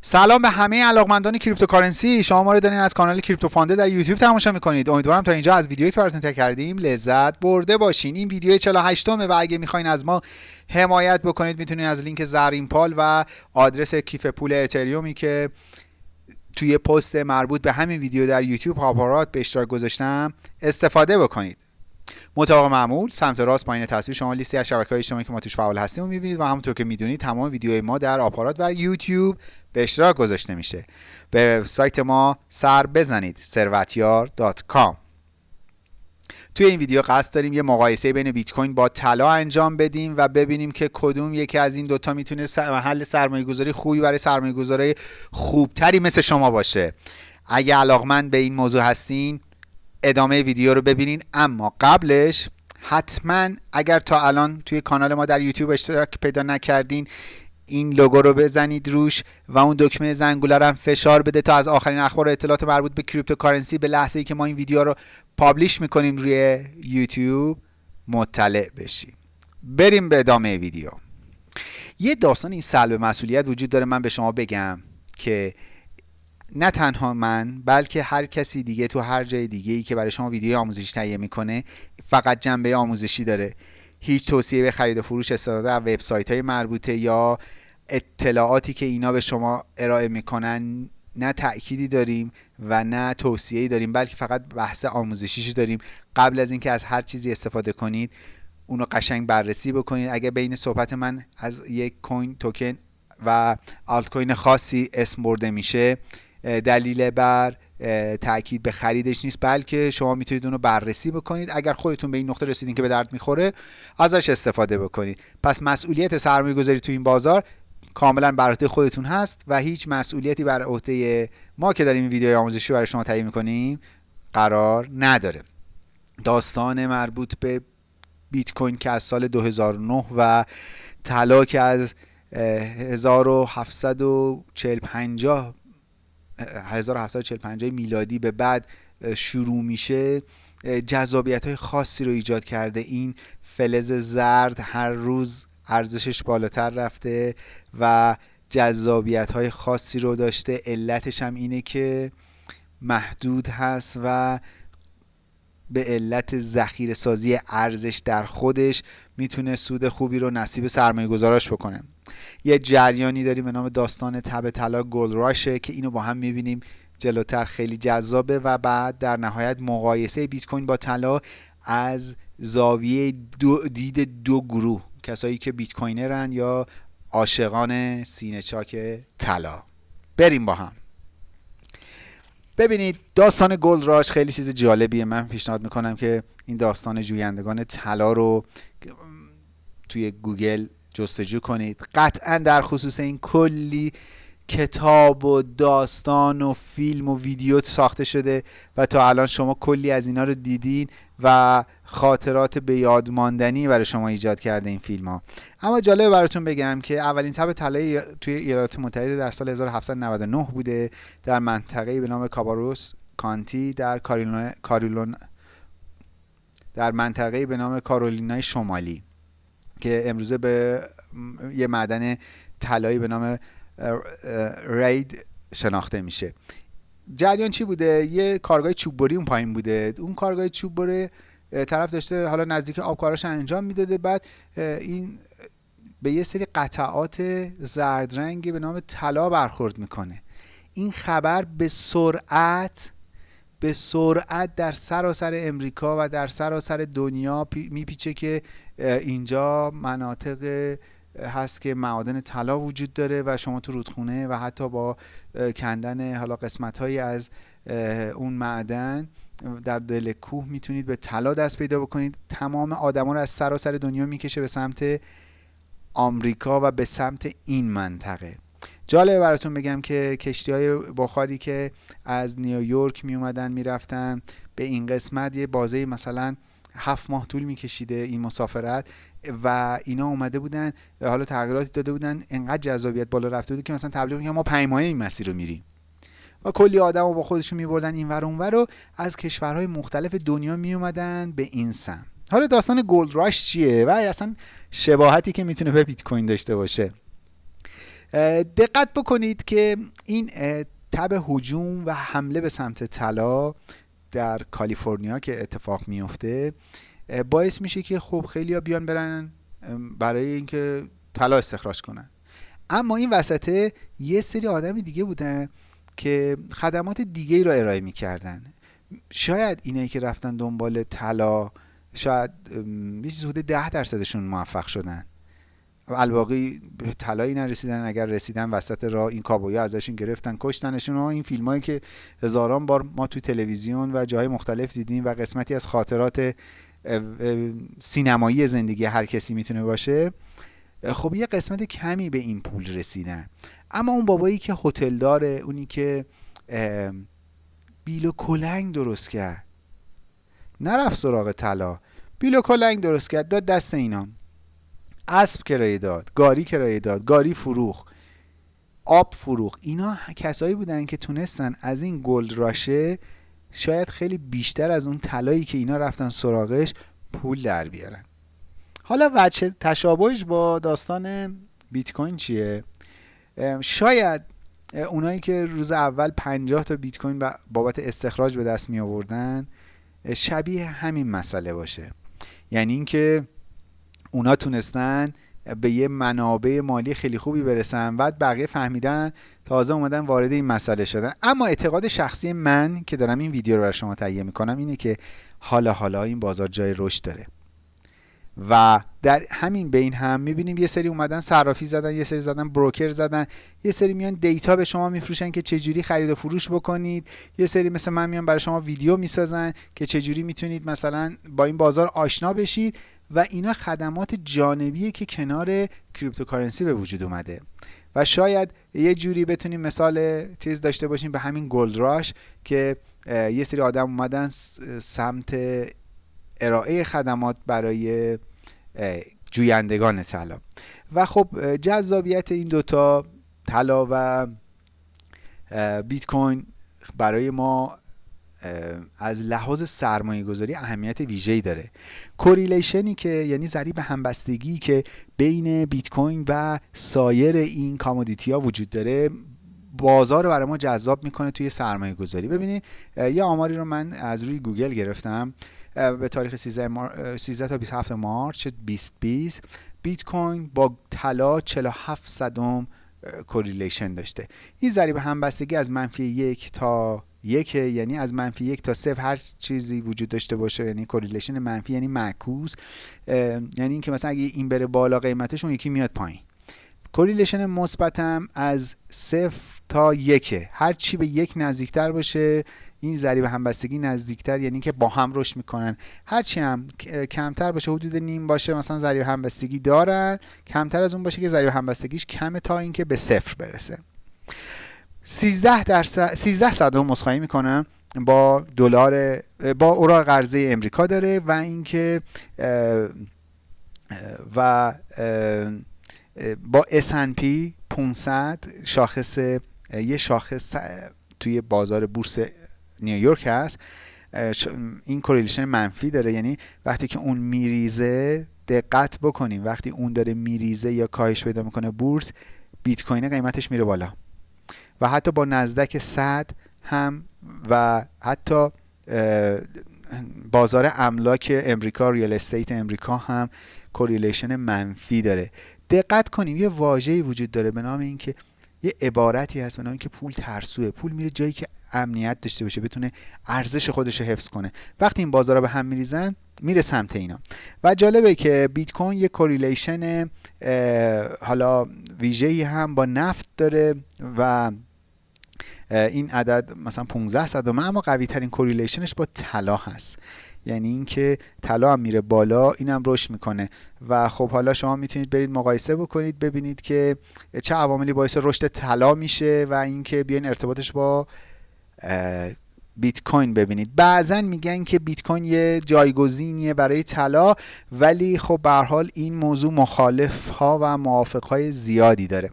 سلام به همه علاقمندان cryptocurrency. شما ما رو دارین از کانال کریپتو فانده در یوتیوب تماشا می‌کنید. امیدوارم تا اینجا از ویدیویی که براتون کردیم لذت برده باشین. این ویدیو 48 و اگه می‌خواین از ما حمایت بکنید می‌تونید از لینک زرین پال و آدرس کیف پول اتریومی که توی پست مربوط به همین ویدیو در یوتیوب آپارات به اشتراک گذاشتم استفاده بکنید. مطابق معمول سمت راست پایین تصویر شما لیستی از شبکه های اجتماعی که ما توش فعال هستیم و می‌بینید و همونطور که می‌دونید تمام ویدیوهای ما در آپارات و یوتیوب به اشتراک گذاشته میشه. به سایت ما سر بزنید ثروتیار.com توی این ویدیو قصد داریم یه مقایسه بین بیت کوین با طلا انجام بدیم و ببینیم که کدوم یکی از این دوتا می‌تونه محل سرمایه گذاری خوبی برای سرمایه گذاری خوبتری مثل شما باشه. اگه علاقمند به این موضوع هستین ادامه ویدیو رو ببینین. اما قبلش حتما اگر تا الان توی کانال ما در یوتیوب اشتراک پیدا نکردین این لوگو رو بزنید روش و اون دکمه زنگوله رو هم فشار بده تا از آخرین اخبار و اطلاعات مربوط به cryptocurrency به لحظه ای که ما این ویدیو رو publish می‌کنیم روی یوتیوب مطلع بشیم. بریم به ادامه ویدیو. یه داستان این سلب مسئولیت وجود داره. من به شما بگم که نه تنها من بلکه هر کسی دیگه تو هر جای دیگه ای که برای شما ویدیو آموزشی تهیه می‌کنه فقط جنبه آموزشی داره. هیچ توصیه به خرید و فروش استفاده از وبسایت های مربوطه یا اطلاعاتی که اینا به شما ارائه می‌کنن نه تأکیدی داریم و نه توصیه‌ای داریم بلکه فقط بحث آموزشیش داریم. قبل از اینکه از هر چیزی استفاده کنید اونو قشنگ بررسی بکنید. اگه بین صحبت من از یک کوین توکن و آلت کوین خاصی اسم برده میشه دلیل بر تاکید به خریدش نیست بلکه شما می‌تونید اونو بررسی بکنید. اگر خودتون به این نقطه رسیدین که به درد می‌خوره ازش استفاده بکنید. پس مسئولیت سرمایه گذاری تو این بازار کاملا بر عهده خودتون هست و هیچ مسئولیتی بر عهده ما که داریم این ویدیوی آموزشی برای شما تهیه می‌کنیم قرار نداره. داستان مربوط به بیت کوین که از سال 2009 و طلا که از 1740 50 1745 میلادی به بعد شروع میشه جذابیت های خاصی رو ایجاد کرده. این فلز زرد هر روز ارزشش بالاتر رفته و جذابیت های خاصی رو داشته. علتش هم اینه که محدود هست و به علت ذخیره سازی ارزش در خودش می‌تونه سود خوبی رو نصیب سرمایه گذاراش بکنه. یه جریانی داریم به نام داستان تب طلا گلد راشه که اینو با هم می‌بینیم. جلوتر خیلی جذابه و بعد در نهایت مقایسه بیت کوین با طلا از زاویه دو دید دو گروه کسایی که bitcoiner ن یا عاشقان سینه چاک طلا. بریم با هم. ببینید داستان gold rush خیلی چیز جالبیه. من پیشنهاد می‌کنم که این داستان جویندگان طلا رو توی گوگل جستجو کنید. قطعا در خصوص این کلی کتاب و داستان و فیلم و ویدیو ساخته شده و تا الان شما کلی از اینا رو دیدین و خاطرات به یاد ماندنی برای شما ایجاد کرده این فیلم ها اما جالبه براتون بگم که اولین تب طلایی توی ایالات متحده در سال 1799 بوده در منطقه به نام کاباروس کانتی در کاریلون در منطقه به نام کارولینای شمالی که امروزه به یه معدن طلایی به نام رید شناخته میشه. جریان چی بوده؟ یه کارگاه چوببری اون پایین بوده. اون کارگاه چوببری طرف داشته حالا نزدیک آبکاراش انجام می‌داده. بعد این به یه سری قطعات زرد رنگی به نام طلا برخورد می‌کنه. این خبر به سرعت به سرعت در سراسر امریکا و در سراسر دنیا میپیچه که اینجا مناطق هست که معادن طلا وجود داره و شما تو رودخونه و حتی با کندن حالا قسمت هایی از اون معدن در دل کوه می‌تونید به طلا دست پیدا بکنید. تمام آدما رو از سراسر دنیا می‌کشه به سمت آمریکا و به سمت این منطقه. جالبه براتون بگم که کشتی های بخاری که از نیویورک می اومدن می‌رفتن به این قسمت یه بازه مثلا هفت ماه طول میکشیده این مسافرت. و اینا اومده بودن حالا تغییراتی داده بودن انقدر جذابیت بالا رفته بود که مثلا تبلیغ میگن ما پنج ماهه این مسیر رو میریم. و کلی آدم رو با خودشون میبردن این ور اونور رو از کشورهای مختلف دنیا میومدن به این سم حالا داستان گلد راش چیه؟ و اصلا شباهتی که می‌تونه به بیت کوین داشته باشه. دقت بکنید که این تب هجوم و حمله به سمت طلا در کالیفرنیا که اتفاق میفته باعث میشه که خب خیلی بیان برن برای اینکه طلا استخراج کنن. اما این وسطه یه سری آدم دیگه بودن که خدمات دیگه ای رو ارائه می‌کردن. شاید اینایی که رفتن دنبال طلا شاید یه حدود ده درصدشون موفق شدن. الباقی به طلایی نرسیدن اگر رسیدن وسط راه این کابویا ازشون گرفتن کشتنشون و این فیلم هایی که هزاران بار ما تو تلویزیون و جای مختلف دیدیم و قسمتی از خاطرات سینمایی زندگی هر کسی می‌تونه باشه خب یه قسمت کمی به این پول رسیدن. اما اون بابایی که هتل داره اونی که بیل و کلنگ درست کرد. نرفت سراغ طلا. بیل و کلنگ درست کرد. داد دست اینا. اسب کرایه داد گاری کرایه داد گاری فروخ آب فروخ اینا کسایی بودن که تونستن از این gold rush ه شاید خیلی بیشتر از اون طلایی که اینا رفتن سراغش پول در بیارن. حالا وجه تشابهش با داستان بیت کوین چیه؟ شاید اونایی که روز اول 50 تا بیت کوین بابت استخراج به دست می آوردن شبیه همین مسئله باشه. یعنی اینکه اونا تونستن به یه منابع مالی خیلی خوبی برسن. بعد بقیه فهمیدن تازه اومدن وارد این مسئله شدن. اما اعتقاد شخصی من که دارم این ویدیو رو برای شما تهیه می‌کنم اینه که حالا حالا این بازار جای رشد داره. و در همین بین هم می‌بینیم یه سری اومدن صرافی زدن یه سری زدن بروکر زدن یه سری میان data به شما میفروشن که چجوری خرید و فروش بکنید. یه سری مثل من میان برای شما ویدیو می‌سازن که چجوری می‌تونید مثلا با این بازار آشنا بشید. و اینا خدمات جانبیه که کنار cryptocurrency به وجود اومده. و شاید یه جوری بتونیم مثال چیز داشته باشیم به همین gold rush که یه سری آدم اومدن سمت ارائه خدمات برای جویندگان طلا و خب جذابیت این دوتا طلا و بیت کوین برای ما از لحاظ سرمایه گذاری اهمیت ویژه‌ای داره. correlation ی که یعنی ضریب همبستگی که بین بیت کوین و سایر این commodity ها وجود داره بازار رو برای ما جذاب می‌کنه توی سرمایه گذاری ببینید یه آماری رو من از روی گوگل گرفتم به تاریخ 13, Mar... 13 تا 27 March 2020 بیت کوین با طلا 47 صدم correlation داشته. این ضریب همبستگی از منفی یک تا یک یعنی از منفی یک تا صفر هر چیزی وجود داشته باشه یعنی correlation منفی یعنی معکوس. یعنی اینکه مثلا اگه این بره بالا قیمتش اون یکی میاد پایین. correlation مثبتم از صفر تا یک هر چی به یک نزدیکتر باشه این ضریب همبستگی نزدیکتر یعنی که با هم رشد می‌کنن. هرچی هم کمتر باشه حدود نیم باشه مثلا ضریب همبستگی دارن. کمتر از اون باشه که ضریب همبستگیش کمه تا اینکه به صفر برسه. 13 درصد 13 صدم مسخایی می‌کنم با دلار با اوراق قرضه امریکا داره و اینکه و با S&P 500 شاخص یه شاخص توی بازار بورس نیویورک هست. این correlation منفی داره. یعنی وقتی که اون میریزه دقت بکنیم. وقتی اون داره میریزه یا کاهش پیدا می‌کنه بورس بیت کوین قیمتش میره بالا. و حتی با نزدک 100 هم و حتی بازار املاک امریکا real estate امریکا هم correlation منفی داره. دقت کنیم یه واژه‌ای وجود داره به نام اینکه یه عبارتی هست به نام اینکه پول ترسوه. پول میره جایی که امنیت داشته باشه بتونه ارزش خودش رو حفظ کنه. وقتی این بازارها به هم میریزن میره سمت اینا. و جالبه که بیت کوین یه correlation حالا ویژه‌ای هم با نفت داره و این عدد مثلا 15 صدم اما قوی ترین correlation ش با طلا هست. یعنی اینکه طلا هم میره بالا اینم رشد می‌کنه. و خب حالا شما می‌تونید برید مقایسه بکنید ببینید که چه عواملی باعث رشد طلا میشه و اینکه بیاین ارتباطش با بیت کوین ببینید. بعضا میگن که بیت کوین یه جایگزینیه برای طلا ولی خب به این موضوع مخالف ها و موافق های زیادی داره.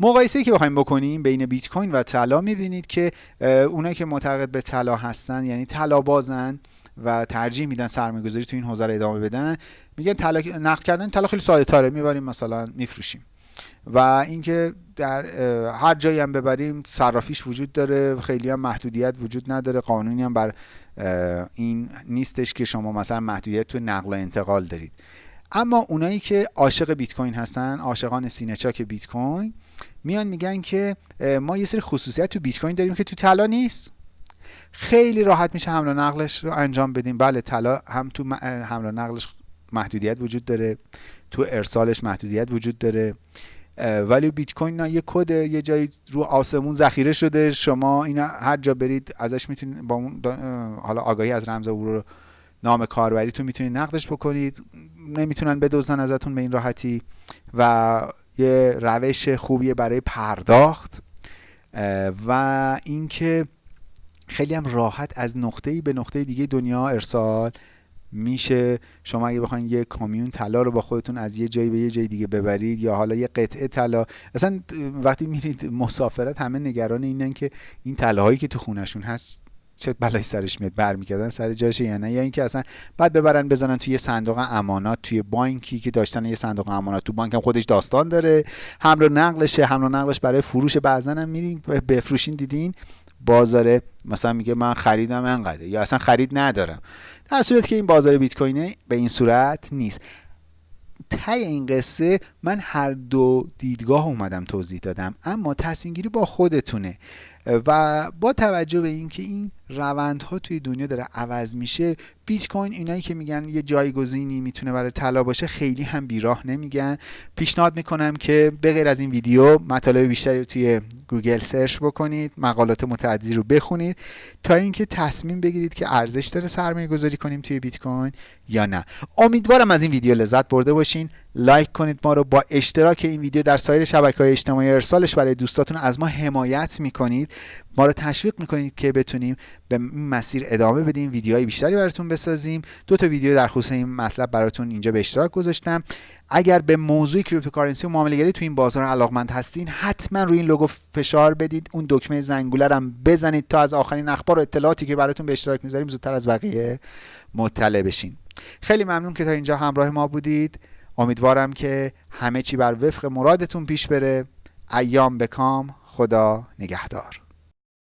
مقایسه که بخوایم بکنیم بین بیت کوین و طلا می‌بینید که اونایی که معتقد به طلا هستن یعنی طلا بازن و ترجیح میدن سرمایه گذاری تو این حوزه ادامه بدن میگن طلا نقد کردن طلا خیلی ساده تره می‌بریم مثلا میفروشیم. و اینکه در هر جایی هم ببریم صرافیش وجود داره خیلی هم محدودیت وجود نداره قانونی هم بر این نیستش که شما مثلا محدودیت تو نقل و انتقال دارید. اما اونایی که عاشق بیت کوین هستن عاشقان سینه چاک بیت کوین میان میگن که ما یه سری خصوصیت تو بیت کوین داریم که تو طلا نیست. خیلی راحت میشه حمل و نقلش رو انجام بدیم. بله طلا هم تو حمل و نقلش محدودیت وجود داره تو ارسالش محدودیت وجود داره ولی بیت کوین یه کد یه جایی رو آسمون ذخیره شده. شما اینا هر جا برید ازش می‌تونید با اون حالا آگاهی از رمز عبور نام کاربریتون می‌تونید نقدش بکنید. نمی‌تونن بدزدن ازتون به این راحتی و یه روش خوبیه برای پرداخت و اینکه خیلی هم راحت از نقطه‌ای به نقطه دیگه دنیا ارسال میشه. شما اگه بخواید یه کامیون طلا رو با خودتون از یه جایی به یه جای دیگه ببرید یا حالا یه قطعه طلا اصلا وقتی میرید مسافرت همه نگران اینن که این طلاهایی که تو خونشون هست چه بلایی سرش میاد برمیگردن سر جاشه یا نه یا اینکه اصلا بعد ببرن بزنن توی صندوق امانات توی بانکی که داشتن یه صندوق امانات. تو بانک هم خودش داستان داره. حمل و نقلشه حمل و نقلش برای فروش بعضا هم میرین بفروشین دیدین. بازار مثلا میگه من خریدم انقدر. یا اصلا خرید ندارم. در صورتی که این بازار بیت کوینه به این صورت نیست. تی این قصه من هر دو دیدگاه اومدم توضیح دادم. اما تصمیم گیری با خودتونه. و با توجه به اینکه این روندها توی دنیا داره عوض میشه بیت کوین اینایی که میگن یه جایگزینی می‌تونه برای طلا باشه خیلی هم بیراه نمیگن. پیشنهاد می‌کنم که به غیر از این ویدیو مطالب بیشتری رو توی گوگل search بکنید مقالات متعددی رو بخونید تا اینکه تصمیم بگیرید که ارزش داره سرمایه گذاری کنیم توی بیت کوین یا نه. امیدوارم از این ویدیو لذت برده باشین. like کنید ما رو با اشتراک این ویدیو در سایر شبکه های اجتماعی ارسالش برای دوستاتون از ما حمایت می‌کنید. ما رو تشویق می‌کنید که بتونیم به این مسیر ادامه بدیم ویدیوهای بیشتری براتون بسازیم. دو تا ویدیو در خصوص این مطلب براتون اینجا به اشتراک گذاشتم. اگر به موضوع cryptocurrency و معامله‌گری تو این بازار علاقمند هستین حتما روی این لوگو فشار بدید. اون دکمه زنگوله هم بزنید تا از آخرین اخبار و اطلاعاتی که براتون به اشتراک می‌ذاریم زودتر از بقیه مطلع بشین. خیلی ممنون که تا اینجا همراه ما بودید. امیدوارم که همه چی بر وفق مرادتون پیش بره. ایام بکام خدا نگهدار.